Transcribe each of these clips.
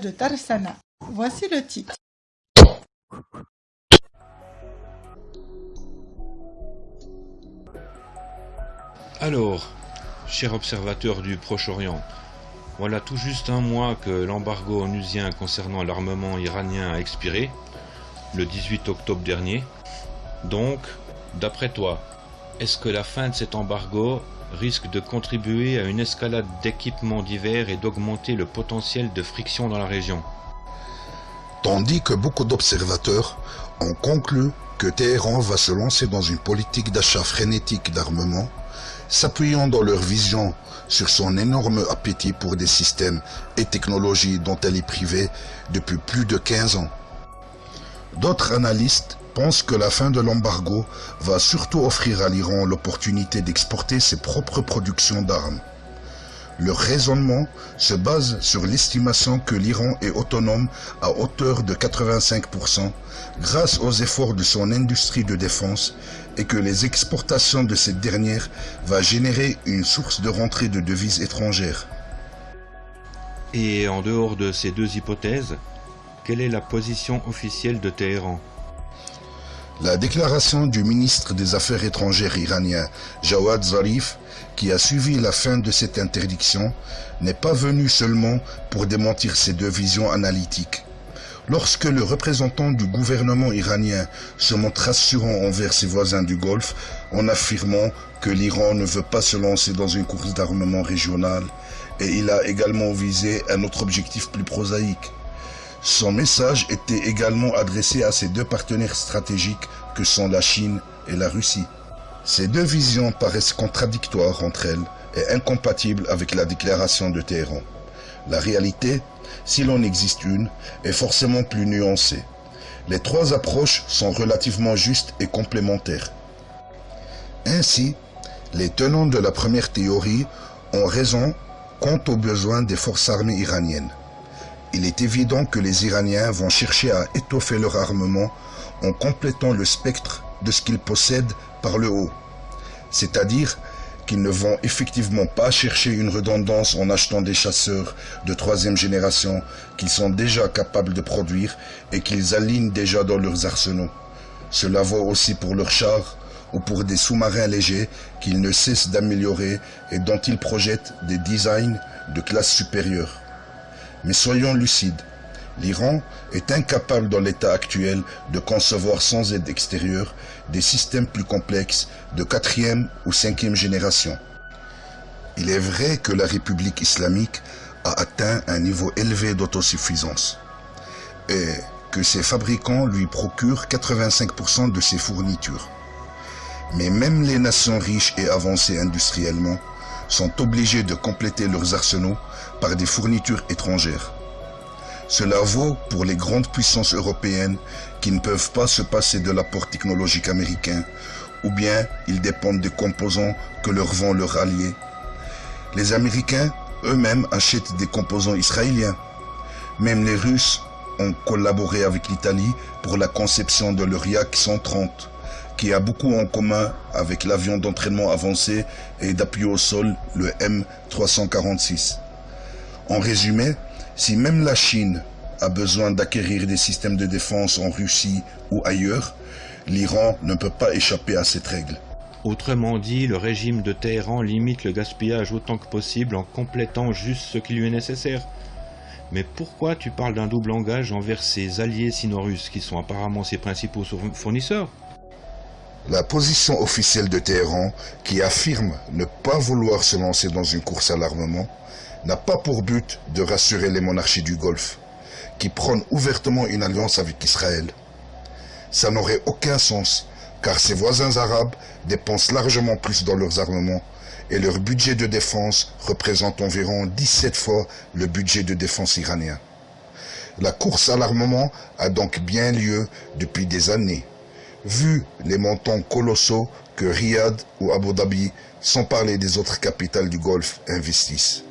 de Tarsana. Voici le titre. Alors, chers observateurs du Proche-Orient, voilà tout juste un mois que l'embargo onusien concernant l'armement iranien a expiré, le 18 octobre dernier. Donc, d'après toi, est-ce que la fin de cet embargo risque de contribuer à une escalade d'équipements divers et d'augmenter le potentiel de friction dans la région Tandis que beaucoup d'observateurs ont conclu que Téhéran va se lancer dans une politique d'achat frénétique d'armement, s'appuyant dans leur vision sur son énorme appétit pour des systèmes et technologies dont elle est privée depuis plus de 15 ans. D'autres analystes pensent que la fin de l'embargo va surtout offrir à l'Iran l'opportunité d'exporter ses propres productions d'armes. Leur raisonnement se base sur l'estimation que l'Iran est autonome à hauteur de 85% grâce aux efforts de son industrie de défense et que les exportations de cette dernière va générer une source de rentrée de devises étrangères. Et en dehors de ces deux hypothèses, quelle est la position officielle de Téhéran? La déclaration du ministre des Affaires étrangères iranien Jawad Zarif, qui a suivi la fin de cette interdiction, n'est pas venue seulement pour démentir ces deux visions analytiques. Lorsque le représentant du gouvernement iranien se montre rassurant envers ses voisins du Golfe en affirmant que l'Iran ne veut pas se lancer dans une course d'armement régionale, et il a également visé un autre objectif plus prosaïque, son message était également adressé à ses deux partenaires stratégiques que sont la Chine et la Russie. Ces deux visions paraissent contradictoires entre elles et incompatibles avec la déclaration de Téhéran. La réalité, s'il en existe une, est forcément plus nuancée. Les trois approches sont relativement justes et complémentaires. Ainsi, les tenants de la première théorie ont raison quant aux besoins des forces armées iraniennes il est évident que les Iraniens vont chercher à étoffer leur armement en complétant le spectre de ce qu'ils possèdent par le haut. C'est-à-dire qu'ils ne vont effectivement pas chercher une redondance en achetant des chasseurs de troisième génération qu'ils sont déjà capables de produire et qu'ils alignent déjà dans leurs arsenaux. Cela vaut aussi pour leurs chars ou pour des sous-marins légers qu'ils ne cessent d'améliorer et dont ils projettent des designs de classe supérieure. Mais soyons lucides, l'Iran est incapable dans l'état actuel de concevoir sans aide extérieure des systèmes plus complexes de quatrième ou cinquième génération. Il est vrai que la République islamique a atteint un niveau élevé d'autosuffisance et que ses fabricants lui procurent 85% de ses fournitures. Mais même les nations riches et avancées industriellement sont obligés de compléter leurs arsenaux par des fournitures étrangères. Cela vaut pour les grandes puissances européennes qui ne peuvent pas se passer de l'apport technologique américain, ou bien ils dépendent des composants que leur vend leur allié. Les Américains eux-mêmes achètent des composants israéliens. Même les Russes ont collaboré avec l'Italie pour la conception de leur Yak 130 qui a beaucoup en commun avec l'avion d'entraînement avancé et d'appui au sol, le M346. En résumé, si même la Chine a besoin d'acquérir des systèmes de défense en Russie ou ailleurs, l'Iran ne peut pas échapper à cette règle. Autrement dit, le régime de Téhéran limite le gaspillage autant que possible en complétant juste ce qui lui est nécessaire. Mais pourquoi tu parles d'un double langage envers ses alliés sino-russes qui sont apparemment ses principaux fournisseurs? La position officielle de Téhéran, qui affirme ne pas vouloir se lancer dans une course à l'armement, n'a pas pour but de rassurer les monarchies du Golfe, qui prônent ouvertement une alliance avec Israël. Ça n'aurait aucun sens, car ses voisins arabes dépensent largement plus dans leurs armements, et leur budget de défense représente environ 17 fois le budget de défense iranien. La course à l'armement a donc bien lieu depuis des années vu les montants colossaux que Riyad ou Abu Dhabi, sans parler des autres capitales du Golfe, investissent.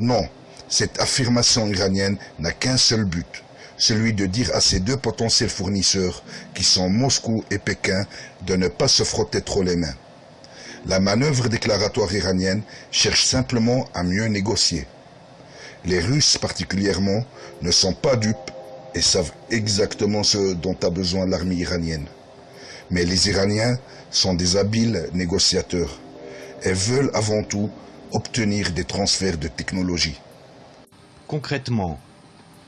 Non, cette affirmation iranienne n'a qu'un seul but, celui de dire à ces deux potentiels fournisseurs, qui sont Moscou et Pékin, de ne pas se frotter trop les mains. La manœuvre déclaratoire iranienne cherche simplement à mieux négocier. Les Russes particulièrement ne sont pas dupes et savent exactement ce dont a besoin l'armée iranienne. Mais les Iraniens sont des habiles négociateurs et veulent avant tout obtenir des transferts de technologie. Concrètement,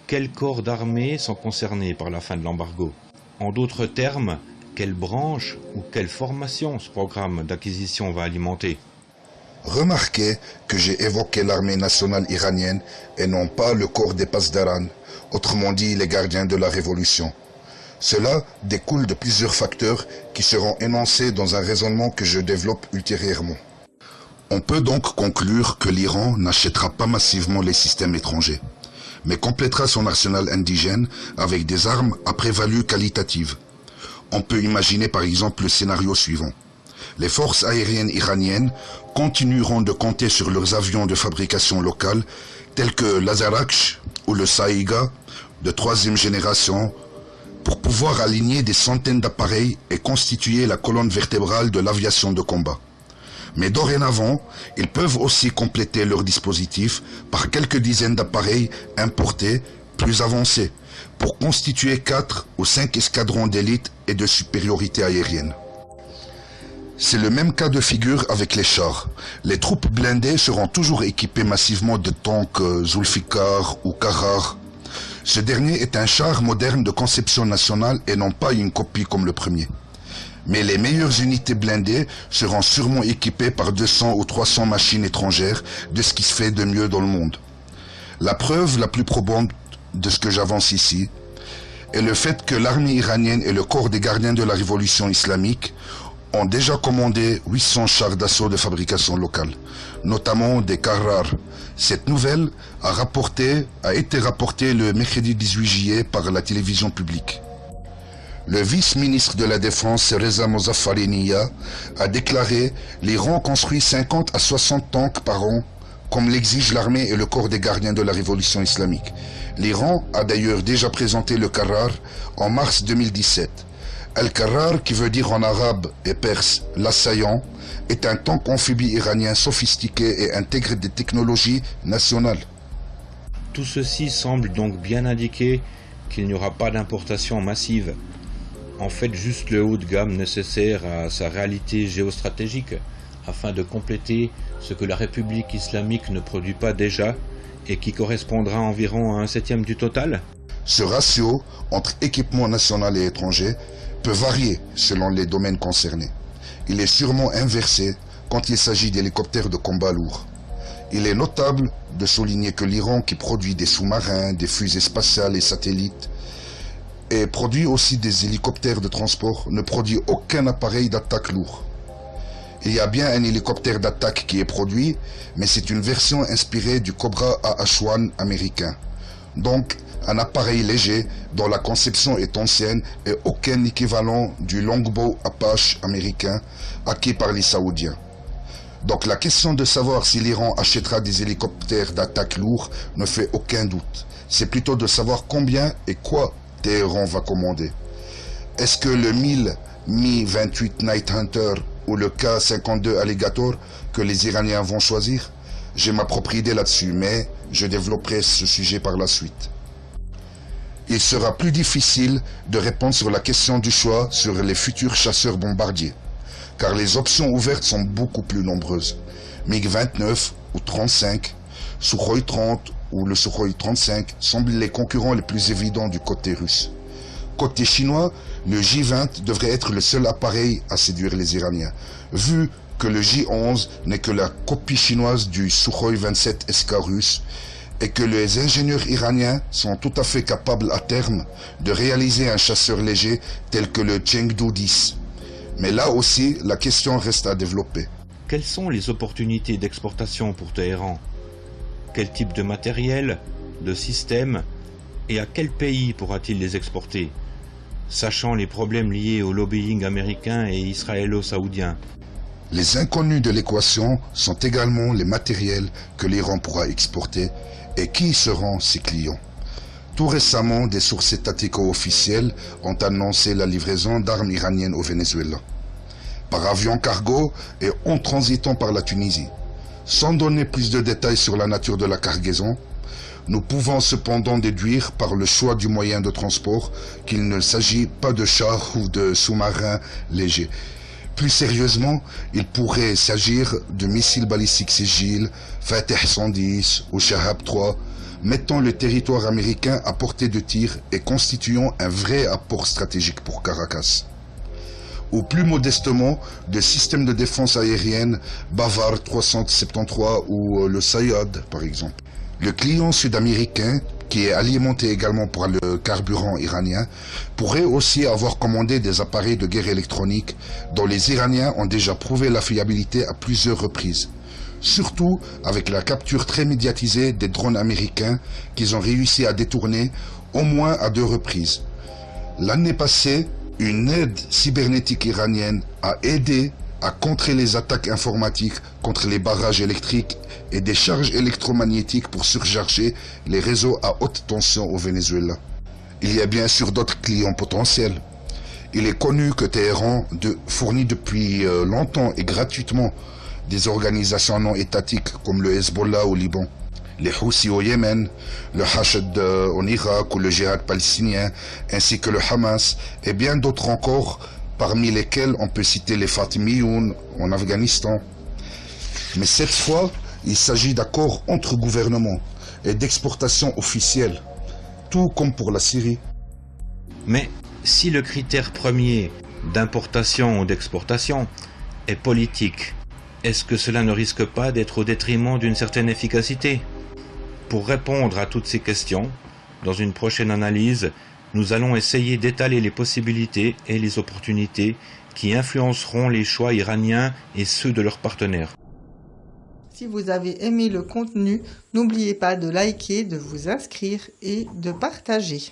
quels corps d'armée sont concernés par la fin de l'embargo? En d'autres termes, quelle branche ou quelle formation ce programme d'acquisition va alimenter? Remarquez que j'ai évoqué l'armée nationale iranienne et non pas le corps des Pasdaran, autrement dit les gardiens de la révolution. Cela découle de plusieurs facteurs qui seront énoncés dans un raisonnement que je développe ultérieurement. On peut donc conclure que l'Iran n'achètera pas massivement les systèmes étrangers, mais complétera son arsenal indigène avec des armes à prévalue qualitative. On peut imaginer par exemple le scénario suivant. Les forces aériennes iraniennes continueront de compter sur leurs avions de fabrication locale tels que l'Azarakh ou le Saïga de troisième génération pour pouvoir aligner des centaines d'appareils et constituer la colonne vertébrale de l'aviation de combat. Mais dorénavant, ils peuvent aussi compléter leur dispositif par quelques dizaines d'appareils importés plus avancés pour constituer quatre ou cinq escadrons d'élite et de supériorité aérienne. C'est le même cas de figure avec les chars. Les troupes blindées seront toujours équipées massivement de tanks euh, Zulfikar ou Karar. Ce dernier est un char moderne de conception nationale et non pas une copie comme le premier. Mais les meilleures unités blindées seront sûrement équipées par 200 ou 300 machines étrangères de ce qui se fait de mieux dans le monde. La preuve la plus probante de ce que j'avance ici est le fait que l'armée iranienne et le corps des gardiens de la révolution islamique ont déjà commandé 800 chars d'assaut de fabrication locale, notamment des Carrar. Cette nouvelle a, été rapportée le mercredi 18 juillet par la télévision publique. Le vice-ministre de la Défense, Reza Mozaffariniya, a déclaré l'Iran construit 50 à 60 tanks par an, comme l'exige l'armée et le corps des gardiens de la révolution islamique. L'Iran a d'ailleurs déjà présenté le Carrar en mars 2017. Al-Karrar, qui veut dire en arabe et perse l'assaillant, est un tank amphibie iranien sophistiqué et intègre des technologies nationales. Tout ceci semble donc bien indiquer qu'il n'y aura pas d'importation massive. En fait, juste le haut de gamme nécessaire à sa réalité géostratégique, afin de compléter ce que la République islamique ne produit pas déjà et qui correspondra environ à un septième du total Ce ratio entre équipement national et étranger peut varier selon les domaines concernés. Il est sûrement inversé quand il s'agit d'hélicoptères de combat lourds. Il est notable de souligner que l'Iran, qui produit des sous-marins, des fusées spatiales et satellites, et produit aussi des hélicoptères de transport, ne produit aucun appareil d'attaque lourd. Il y a bien un hélicoptère d'attaque qui est produit, mais c'est une version inspirée du Cobra AH-1 américain. Donc, un appareil léger dont la conception est ancienne et aucun équivalent du Longbow Apache américain acquis par les Saoudiens. Donc la question de savoir si l'Iran achètera des hélicoptères d'attaque lourds ne fait aucun doute. C'est plutôt de savoir combien et quoi Téhéran va commander. Est-ce que le 1000 Mi-28 Night Hunter ou le K-52 Alligator que les Iraniens vont choisir? J'ai ma propre idée là-dessus, mais je développerai ce sujet par la suite il sera plus difficile de répondre sur la question du choix sur les futurs chasseurs bombardiers, car les options ouvertes sont beaucoup plus nombreuses. MiG-29 ou 35, Sukhoi 30 ou le Sukhoi 35 semblent les concurrents les plus évidents du côté russe. Côté chinois, le J-20 devrait être le seul appareil à séduire les Iraniens, vu que le J-11 n'est que la copie chinoise du Sukhoi 27 SK russe et que les ingénieurs iraniens sont tout à fait capables à terme de réaliser un chasseur léger tel que le Chengdu 10. Mais là aussi, la question reste à développer. Quelles sont les opportunités d'exportation pour Téhéran? Quel type de matériel, de système et à quel pays pourra-t-il les exporter? Sachant les problèmes liés au lobbying américain et israélo-saoudien. Les inconnus de l'équation sont également les matériels que l'Iran pourra exporter et qui seront ses clients Tout récemment, des sources étatiques officielles ont annoncé la livraison d'armes iraniennes au Venezuela, par avion cargo et en transitant par la Tunisie. Sans donner plus de détails sur la nature de la cargaison, Nous pouvons cependant déduire par le choix du moyen de transport qu'il ne s'agit pas de chars ou de sous-marins légers. Plus sérieusement, il pourrait s'agir de missiles balistiques Sigil, Fateh 110 ou Shahab 3, mettant le territoire américain à portée de tir et constituant un vrai apport stratégique pour Caracas. Ou plus modestement, de systèmes de défense aérienne Bavard 373 ou euh, le Sayad par exemple. Le client sud-américain, qui est alimenté également par le carburant iranien, pourrait aussi avoir commandé des appareils de guerre électronique dont les Iraniens ont déjà prouvé la fiabilité à plusieurs reprises surtout avec la capture très médiatisée des drones américains qu'ils ont réussi à détourner au moins à deux reprises. L'année passée, une aide cybernétique iranienne a aidé à contrer les attaques informatiques contre les barrages électriques et des charges électromagnétiques pour surcharger les réseaux à haute tension au Venezuela. Il y a bien sûr d'autres clients potentiels. Il est connu que Téhéran fournit depuis euh, longtemps et gratuitement des organisations non étatiques comme le Hezbollah au Liban, les Houthis au Yémen, le Hachd en Irak ou le djihad palestinien, ainsi que le Hamas et bien d'autres encore, parmi lesquels on peut citer les Fatimiyoun en Afghanistan. Mais cette fois, il s'agit d'accords entre gouvernements et d'exportation officielle, tout comme pour la Syrie. Mais si le critère premier d'importation ou d'exportation est politique est-ce que cela ne risque pas d'être au détriment d'une certaine efficacité? Pour répondre à toutes ces questions, dans une prochaine analyse, nous allons essayer d'étaler les possibilités et les opportunités qui influenceront les choix iraniens et ceux de leurs partenaires. Si vous avez aimé le contenu, n'oubliez pas de liker, de vous inscrire et de partager.